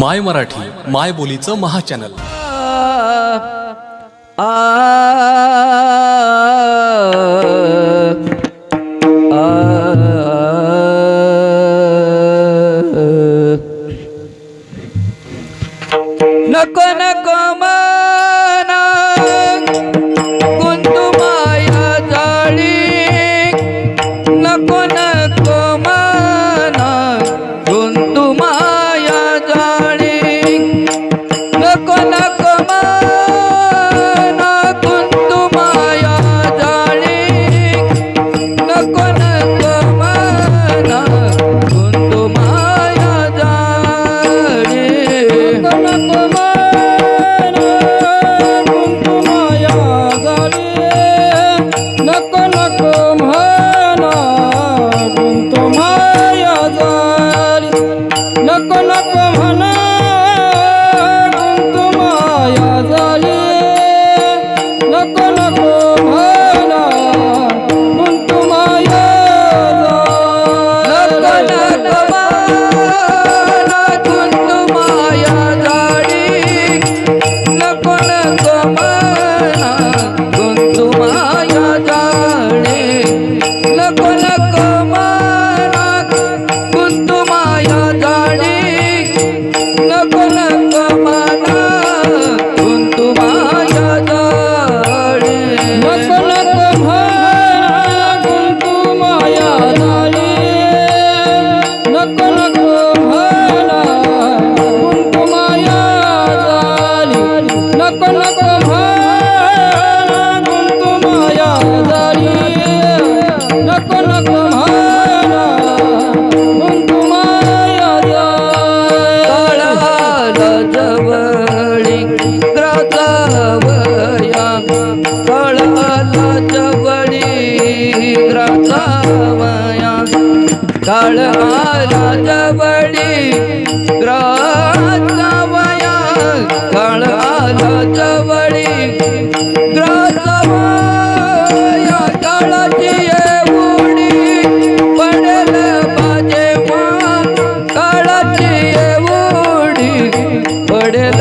माय मराठी माय बोलीचं महाचॅनल. नको नको माना गुंतु माया जाळी? नको नको जवळी ग्रामसावया काळ आला जवळी ग्रामसावया काळ आला जवळी ग्रामसावया काळाची एवढी पडेल माझे मान. पडेल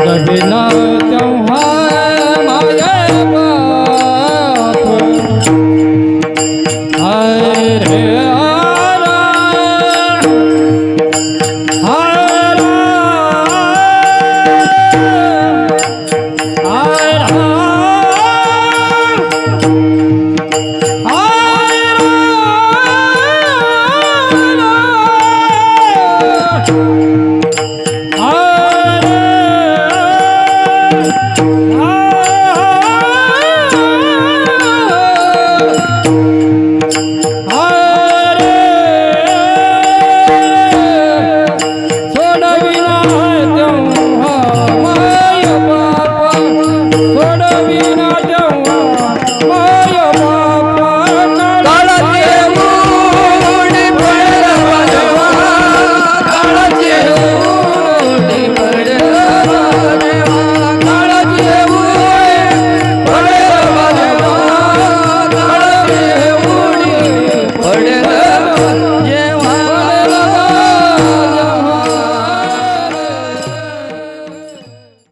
बदला तेव्हा माझ्या Thank you.